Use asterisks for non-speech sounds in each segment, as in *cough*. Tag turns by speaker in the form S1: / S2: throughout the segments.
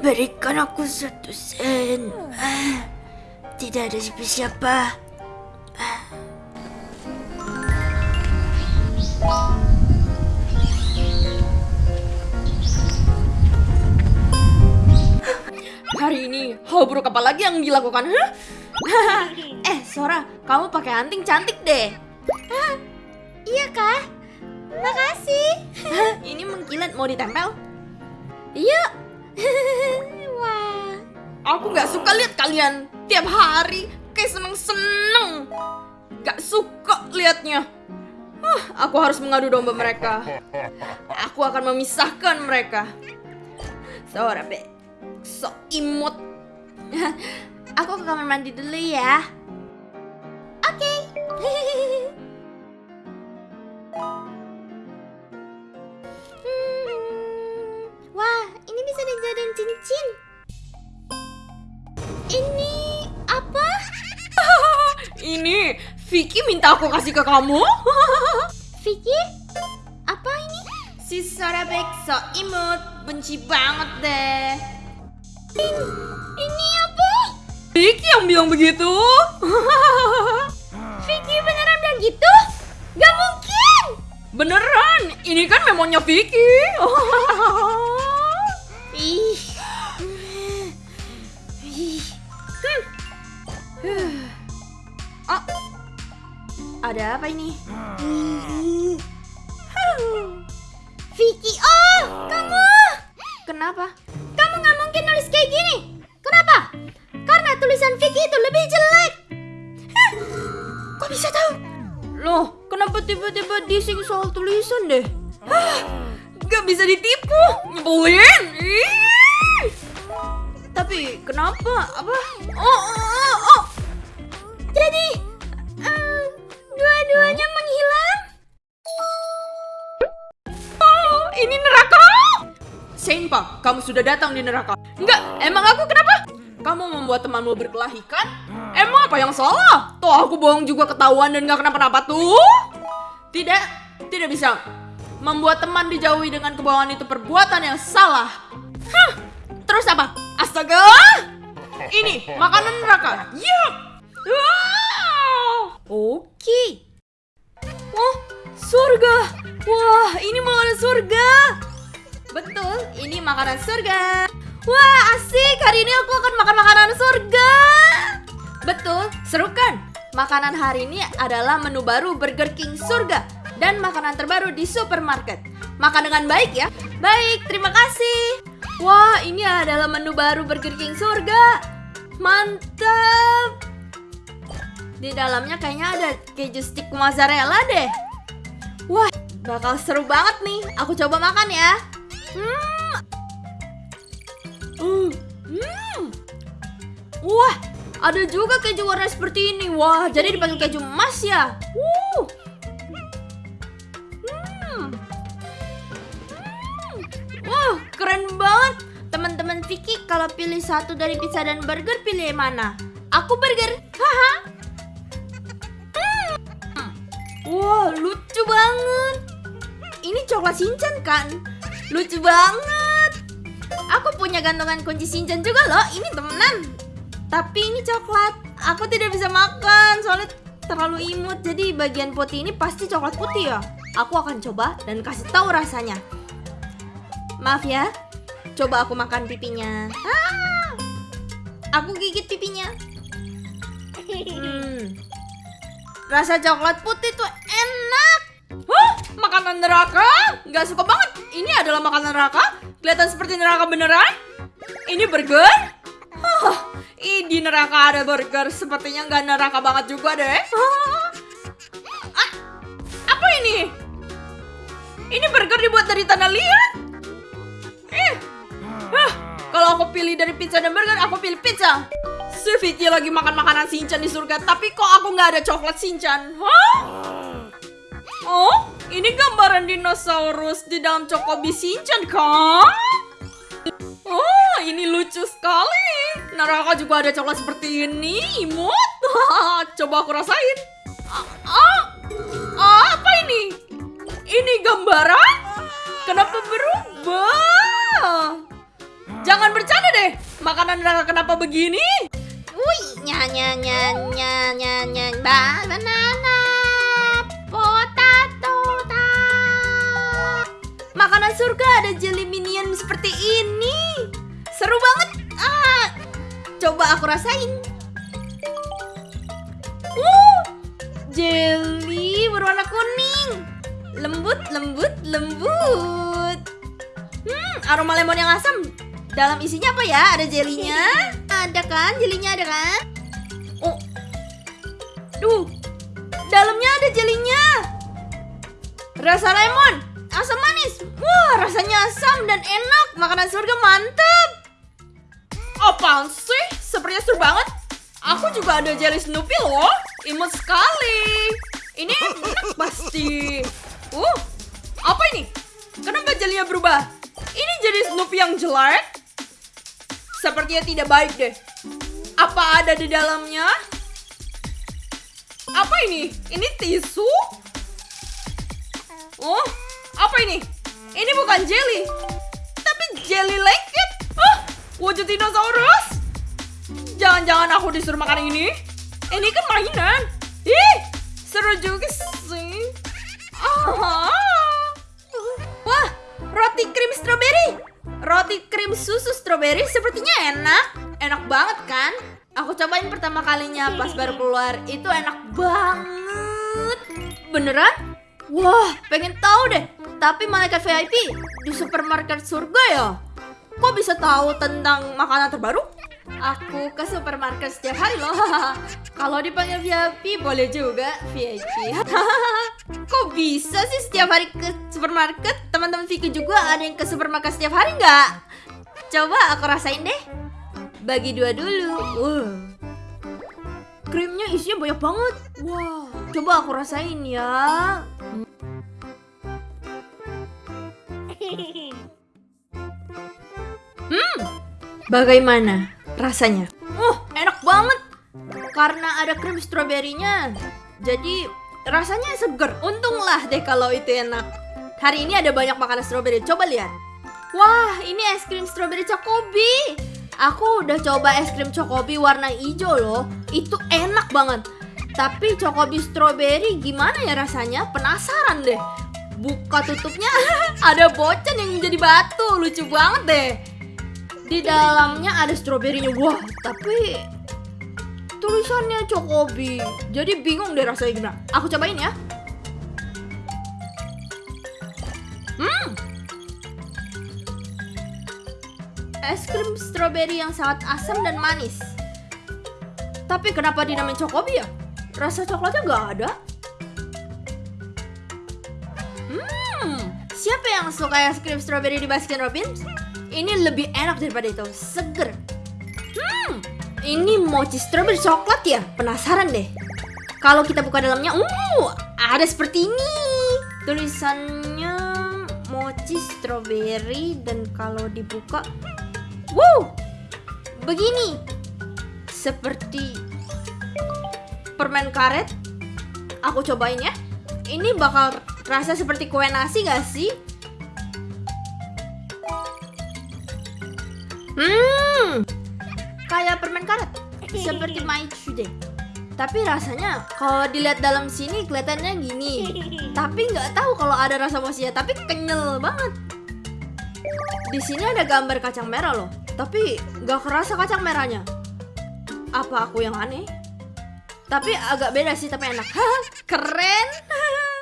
S1: Berikan aku satu sen. Ah, Tidak ada siapa-siapa.
S2: Hari ini hal buruk apa lagi yang dilakukan? Hah? *laughs* eh, Sora, kamu pakai anting cantik deh.
S1: Iya kah? Makasih. *laughs*
S2: Ini mengkilat mau ditempel?
S1: Yuk. Wah.
S2: Aku nggak suka lihat kalian tiap hari kayak seneng-seneng. Gak suka liatnya. Huh, aku harus mengadu domba mereka. Aku akan memisahkan mereka. Sora, be. So imut. aku ke kamar mandi dulu ya.
S1: Oke. Hmm, *laughs*
S2: Vicky minta aku kasih ke kamu. *laughs*
S1: Vicky? Apa ini?
S2: si Sora so imut, benci banget deh.
S1: Ini apa?
S2: Vicky yang bilang begitu. *laughs*
S1: Vicky beneran bilang gitu? Gak mungkin.
S2: Beneran, ini kan memonya Vicky. *laughs*
S1: Ih. Ih.
S2: oh, ada apa ini?
S1: Vicky, oh, kamu.
S2: Kenapa?
S1: Kamu nggak mungkin nulis kayak gini. Kenapa? Karena tulisan Vicky itu lebih jelek. Hah, Kok bisa tahu?
S2: Loh, kenapa tiba-tiba dising soal tulisan deh? Hah, Gak bisa ditipu, nyebelin. Tapi kenapa? Apa? Oh, oh, oh, oh.
S1: Jadi, dua-duanya menghilang.
S2: Oh, ini neraka. Senpa, kamu sudah datang di neraka. Enggak, emang aku kenapa? Kamu membuat temanmu berkelahi kan? Emang apa yang salah? Tuh aku bohong juga ketahuan dan gak kenapa-napa tuh. Tidak, tidak bisa. Membuat teman dijauhi dengan kebohongan itu perbuatan yang salah. Hah, terus apa? Astaga! *laughs* Ini makanan neraka. Yup. Oke. Oh, surga. Wah, ini makanan surga. Betul, ini makanan surga. Wah, asik. Hari ini aku akan makan makanan surga. Betul, seru kan? Makanan hari ini adalah menu baru Burger King Surga dan makanan terbaru di supermarket. Makan dengan baik ya. Baik, terima kasih. Wah, ini adalah menu baru Burger King Surga. Mantap. Di dalamnya kayaknya ada keju stick mozzarella deh. Wah, bakal seru banget nih. Aku coba makan ya. Hmm. Hmm. Hmm. Wah, ada juga keju warna seperti ini. Wah, jadi dipanggil keju emas ya. Wuh. Hmm. Hmm. Keren banget. Teman-teman Vicky kalau pilih satu dari pizza dan burger pilih mana? Aku burger. Haha. Wah, lucu banget. Ini coklat Shinchan kan? Lucu banget. Aku punya gantungan kunci Shinchan juga loh. Ini temenan. Tapi ini coklat. Aku tidak bisa makan soalnya terlalu imut. Jadi bagian putih ini pasti coklat putih ya. Aku akan coba dan kasih tahu rasanya. Maaf ya. Coba aku makan pipinya. Ah! Aku gigit pipinya. Hmm. Rasa coklat putih tuh enak. Hah? Makanan neraka? Gak suka banget. Ini adalah makanan neraka? Kelihatan seperti neraka beneran? Ini burger? Hah, ih, di neraka ada burger. Sepertinya nggak neraka banget juga deh. Ah, apa ini? Ini burger dibuat dari tanah liat? Eh, Hah, kalau aku pilih dari pizza dan burger, aku pilih pizza. Si Vicky lagi makan makanan Shinchan di surga, tapi kok aku nggak ada coklat Shinchan? Hah? Oh, ini gambaran dinosaurus di dalam Chocobi Shinchan kan? Oh, ini lucu sekali. Neraka juga ada coklat seperti ini, imut. *laughs* Coba aku rasain. Ah, ah, apa ini? Ini gambaran? Kenapa berubah? Jangan bercanda deh. Makanan neraka kenapa begini?
S1: Wih, nya nya nya nya nya nya ba banana potato ta.
S2: Makanan surga ada jelly minion seperti ini. Seru banget. Ah, coba aku rasain. Uh, jelly berwarna kuning. Lembut, lembut, lembut. Hmm, aroma lemon yang asam. Dalam isinya apa ya? Ada jelinya?
S1: Ada kan? Jelinya ada kan?
S2: Oh, duh, dalamnya ada jelinya. Rasa lemon, asam manis. Wah, rasanya asam dan enak. Makanan surga mantep. Apaan sih? Sepertinya seru banget. Aku juga ada jelly Snoopy loh. Imut sekali. Ini enak *laughs* pasti. Uh, apa ini? Kenapa jelinya berubah? Ini jadi Snoopy yang jelek? Sepertinya tidak baik deh. Apa ada di dalamnya? Apa ini? Ini tisu? Oh, apa ini? Ini bukan jelly, tapi jelly lengket. Oh, wujud dinosaurus. Jangan-jangan aku disuruh makan ini? Ini kan mainan. Ih, seru juga sih. Ah. Krim susu stroberi sepertinya enak. Enak banget kan? Aku cobain pertama kalinya pas baru keluar. Itu enak banget. Beneran? Wah, pengen tahu deh. Tapi malaikat VIP di supermarket surga ya? Kok bisa tahu tentang makanan terbaru? Aku ke supermarket setiap hari loh. *laughs* Kalau dipanggil VIP boleh juga VIP. *laughs* Kok bisa sih setiap hari ke supermarket? Teman-teman Vicky juga ada yang ke supermarket setiap hari nggak? Coba aku rasain deh. Bagi dua dulu. Wow. Krimnya isinya banyak banget. Wah, coba aku rasain ya. Hmm, bagaimana rasanya? Uh, enak banget. Karena ada krim stroberinya. Jadi rasanya seger. Untunglah deh kalau itu enak. Hari ini ada banyak makanan stroberi. Coba lihat. Wah, ini es krim stroberi Chocobi. Aku udah coba es krim Chocobi warna hijau loh. Itu enak banget. Tapi Chocobi stroberi gimana ya rasanya? Penasaran deh. Buka tutupnya *laughs* ada bocen yang menjadi batu. Lucu banget deh. Di dalamnya ada stroberinya. Wah, tapi tulisannya Chocobi. Jadi bingung deh rasanya gimana. Aku cobain ya. Es krim stroberi yang sangat asam dan manis. Tapi kenapa dinamain Chocobi ya? Rasa coklatnya nggak ada. Hmm, siapa yang suka es krim stroberi di Baskin Robbins? Ini lebih enak daripada itu, seger. Hmm, ini mochi strawberry coklat ya? Penasaran deh. Kalau kita buka dalamnya, uh, ada seperti ini. Tulisannya mochi strawberry dan kalau dibuka, wow, begini. Seperti permen karet. Aku cobain ya. Ini bakal rasa seperti kue nasi gak sih? Hmm, kayak permen karet, seperti maichu deh. Tapi rasanya kalau dilihat dalam sini kelihatannya gini. Tapi nggak tahu kalau ada rasa mochinya, tapi kenyal banget. Di sini ada gambar kacang merah loh, tapi nggak kerasa kacang merahnya. Apa aku yang aneh? Tapi agak beda sih, tapi enak. *laughs* Keren. *laughs*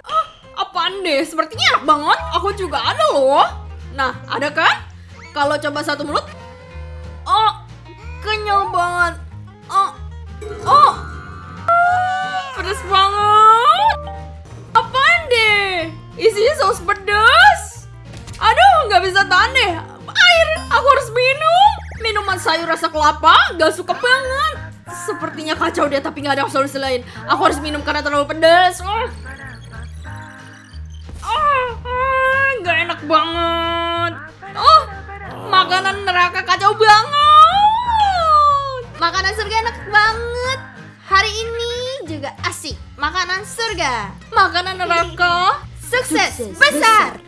S2: Oh, apaan deh? Sepertinya enak banget. Aku juga ada loh. Nah, ada kan? Kalau coba satu mulut, oh, kenyal banget. Oh, oh, rasa kelapa, gak suka banget. Sepertinya kacau deh, tapi nggak ada solusi lain. Aku harus minum karena terlalu pedas. Oh. Ah, ah, nggak enak banget. Oh, makanan neraka kacau banget. Makanan surga enak banget. Hari ini juga asik. Makanan surga. Makanan neraka sukses,
S1: Sukses
S2: besar.
S1: besar.